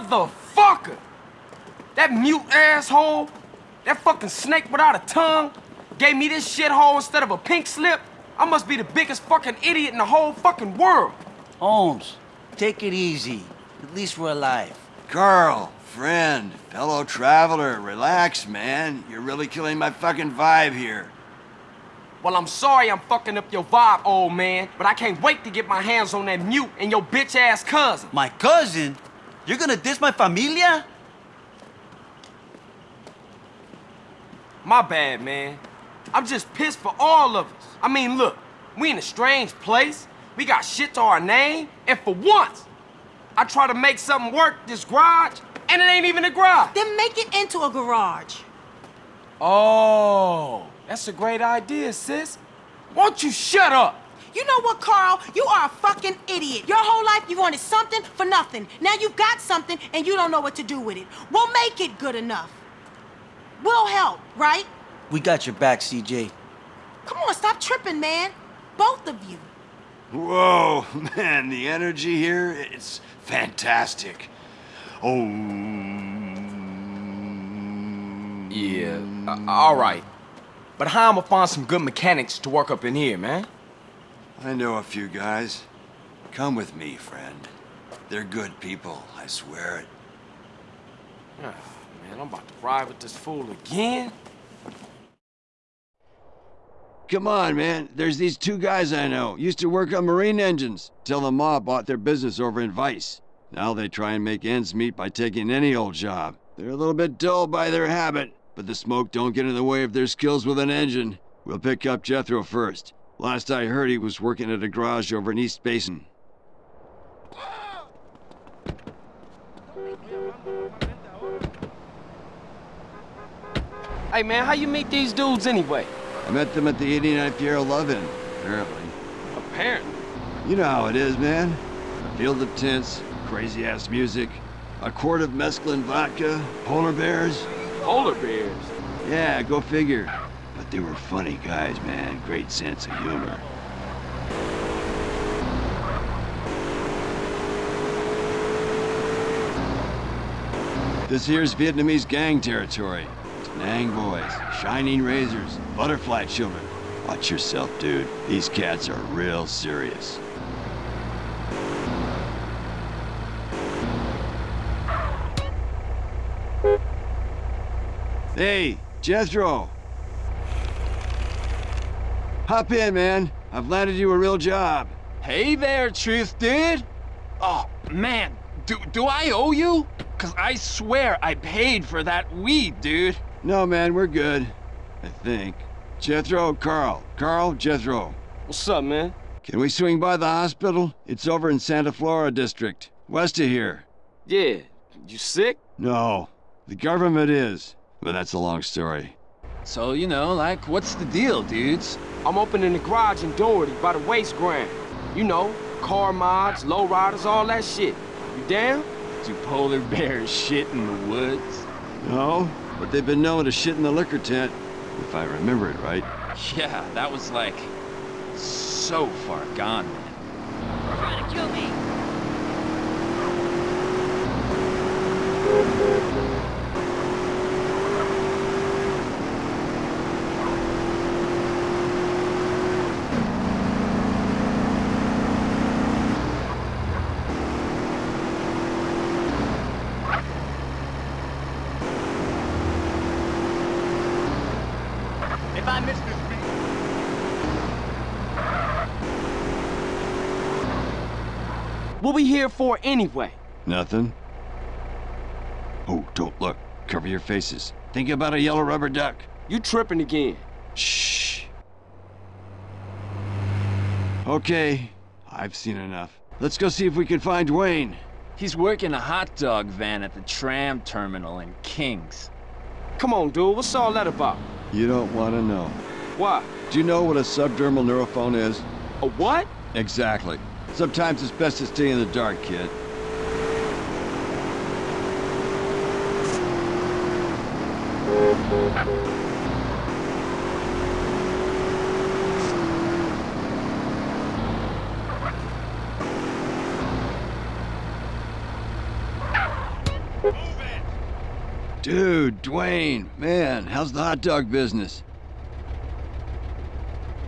Motherfucker! That mute asshole, that fucking snake without a tongue, gave me this shithole instead of a pink slip. I must be the biggest fucking idiot in the whole fucking world. Holmes, take it easy. At least we're alive. Carl, friend, fellow traveler, relax, man. You're really killing my fucking vibe here. Well, I'm sorry I'm fucking up your vibe, old man, but I can't wait to get my hands on that mute and your bitch-ass cousin. My cousin? You're gonna diss my familia? My bad, man. I'm just pissed for all of us. I mean, look, we in a strange place. We got shit to our name, and for once, I try to make something work this garage, and it ain't even a garage. Then make it into a garage. Oh, that's a great idea, sis. Won't you shut up? You know what, Carl? You are a fucking idiot. Your whole life you wanted something for nothing. Now you've got something and you don't know what to do with it. We'll make it good enough. We'll help, right? We got your back, CJ. Come on, stop tripping, man. Both of you. Whoa, man, the energy here, it's fantastic. Oh. Yeah, uh, all right. But how am I gonna find some good mechanics to work up in here, man? I know a few guys. Come with me, friend. They're good people, I swear it. Oh, man, I'm about to ride with this fool again. Come on, man. There's these two guys I know. Used to work on marine engines. Till the mob bought their business over in Vice. Now they try and make ends meet by taking any old job. They're a little bit dull by their habit, but the smoke don't get in the way of their skills with an engine. We'll pick up Jethro first. Last I heard, he was working at a garage over in Easter Basin. Hey, man, how you meet these dudes anyway? I met them at the 89th Piero Love-In, apparently. Apparently. You know how it is, man. A field of tents, crazy-ass music, a quart of mescaline vodka, polar bears. Polar bears. Yeah, go figure. They were funny guys, man. Great sense of humor. This here's Vietnamese gang territory. Nang boys, shining razors, butterfly children. Watch yourself, dude. These cats are real serious. Hey, Jethro. Hop in, man. I've landed you a real job. Hey there, Truth Dude. Oh, man, do, do I owe you? Cause I swear I paid for that weed, dude. No, man, we're good. I think. Jethro, Carl. Carl, Jethro. What's up, man? Can we swing by the hospital? It's over in Santa Flora District, west of here. Yeah. You sick? No, the government is. But that's a long story. So, you know, like, what's the deal, dudes? I'm opening the garage in Doherty by the waste ground. You know, car mods, lowriders, all that shit. You down? Do polar bears shit in the woods? No, but they've been known to shit in the liquor tent, if I remember it right. Yeah, that was like so far gone, man. Trying to kill me. If I miss this beat... What we here for anyway? Nothing? Oh, don't look. Cover your faces. Think about a yellow rubber duck. You tripping again. Shh. Okay, I've seen enough. Let's go see if we can find Dwayne. He's working a hot dog van at the tram terminal in Kings. Come on, dude, what's all that about? You don't want to know. Why? Do you know what a subdermal neurophone is? A what? Exactly. Sometimes it's best to stay in the dark, kid. Dude, Dwayne, man, how's the hot dog business?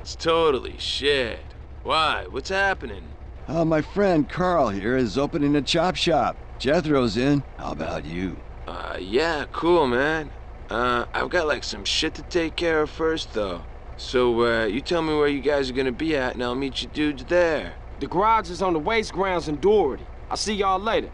It's totally shit. Why? What's happening? Uh, my friend Carl here is opening a chop shop. Jethro's in. How about you? Uh, yeah, cool, man. Uh, I've got like some shit to take care of first, though. So, uh, you tell me where you guys are gonna be at, and I'll meet you dudes there. The garage is on the waste grounds in Doherty. I'll see y'all later.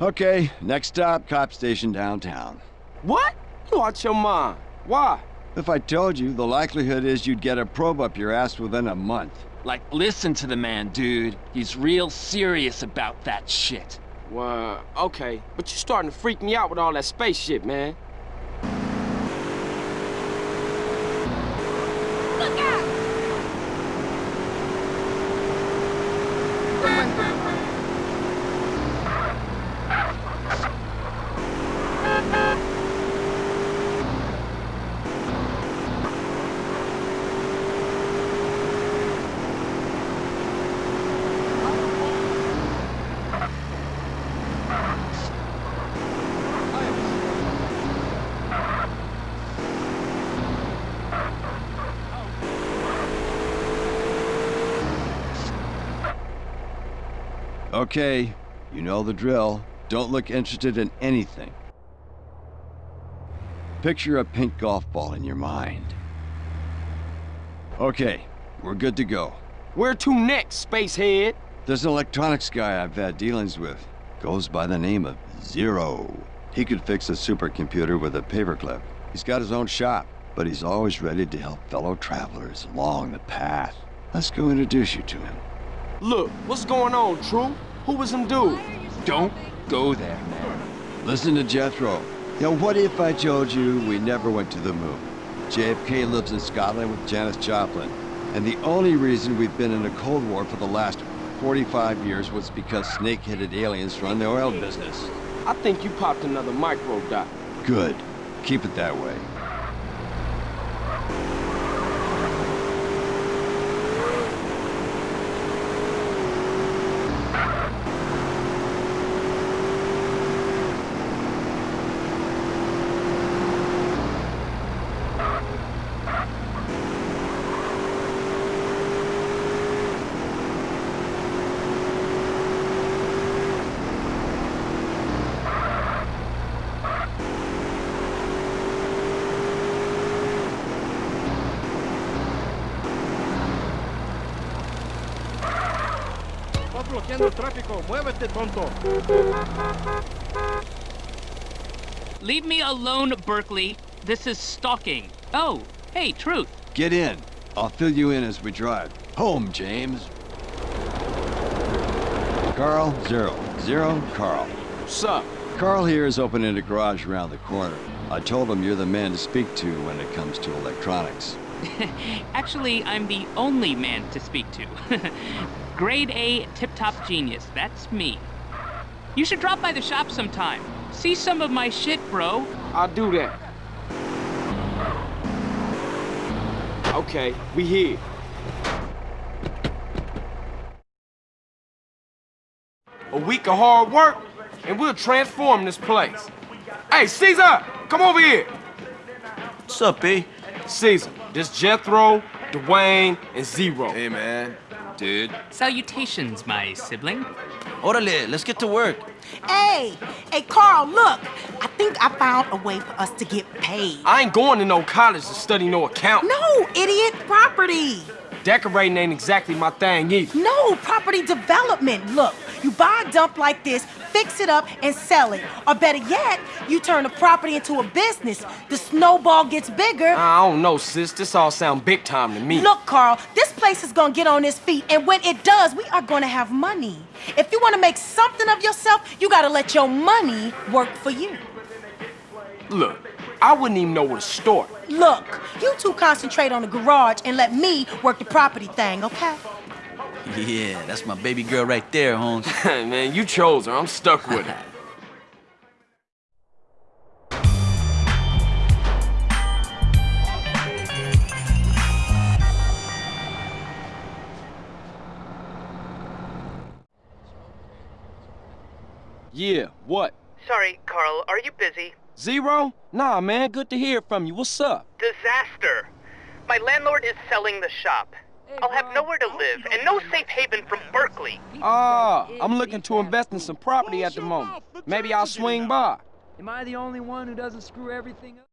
Okay, next stop, cop station downtown. What? You out your mind. Why? If I told you, the likelihood is you'd get a probe up your ass within a month. Like, listen to the man, dude. He's real serious about that shit. Well, okay. But you're starting to freak me out with all that space shit, man. Okay, you know the drill. Don't look interested in anything. Picture a pink golf ball in your mind. Okay, we're good to go. Where to next, spacehead? There's an electronics guy I've had dealings with. Goes by the name of Zero. He could fix a supercomputer with a paperclip. He's got his own shop, but he's always ready to help fellow travelers along the path. Let's go introduce you to him. Look, what's going on, True? Who was him dude? Don't go there, man. Listen to Jethro. Now, what if I told you we never went to the moon? JFK lives in Scotland with Janis Joplin. And the only reason we've been in a Cold War for the last 45 years was because snake-headed aliens run the oil business. I think you popped another micro dot. Good. Keep it that way. Bloqueando el tráfico. Muévete, tonto. Leave me alone, Berkley. This is stalking. Oh, hey, Truth. Get in. I'll fill you in as we drive. Home, James. Carl, Zero. Zero, Carl. What's up? Carl here is opening a garage around the corner. I told him you're the man to speak to when it comes to electronics. Actually, I'm the only man to speak to. Grade A tip-top genius, that's me. You should drop by the shop sometime. See some of my shit, bro. I'll do that. Okay, we here. A week of hard work, and we'll transform this place. Hey, Cesar, come over here. What's up, B? Cesar, this Jethro, Dwayne, and Zero. Hey, man. Dude. Salutations, my sibling. Orale, let's get to work. Hey, hey, Carl, look. I think I found a way for us to get paid. I ain't going to no college to study no account. No, idiot, property. Decorating ain't exactly my thing either. No, property development. Look, you buy a dump like this, fix it up, and sell it. Or better yet, you turn the property into a business. The snowball gets bigger. I don't know, sis. This all sound big time to me. Look, Carl, this place is gonna get on its feet, and when it does, we are gonna have money. If you wanna make something of yourself, you gotta let your money work for you. Look, I wouldn't even know where to start. Look, you two concentrate on the garage and let me work the property thing, okay? Yeah, that's my baby girl right there, Holmes. Man, you chose her. I'm stuck with her. Yeah, what? Sorry, Carl, are you busy? Zero? Nah, man, good to hear from you. What's up? Disaster. My landlord is selling the shop. I'll have nowhere to live and no safe haven from Berkley. Ah, I'm looking to invest in some property at the moment. Maybe I'll swing by. Am I the only one who doesn't screw everything up?